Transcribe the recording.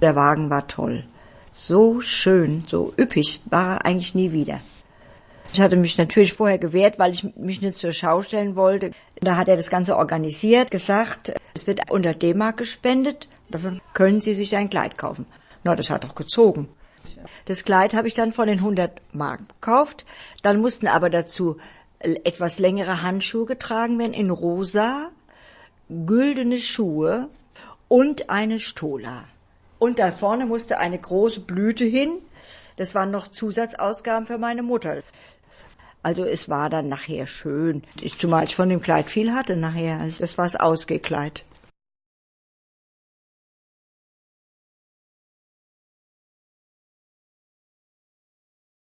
Der Wagen war toll. So schön, so üppig war er eigentlich nie wieder. Ich hatte mich natürlich vorher gewehrt, weil ich mich nicht zur Schau stellen wollte. Da hat er das Ganze organisiert, gesagt, es wird unter D-Mark gespendet, davon können Sie sich ein Kleid kaufen. Na, das hat doch gezogen. Das Kleid habe ich dann von den 100 Mark gekauft. Dann mussten aber dazu etwas längere Handschuhe getragen werden in rosa, güldene Schuhe und eine Stola. Und da vorne musste eine große Blüte hin. Das waren noch Zusatzausgaben für meine Mutter. Also es war dann nachher schön. Ich, zumal ich von dem Kleid viel hatte nachher. Das war das Ausgekleid.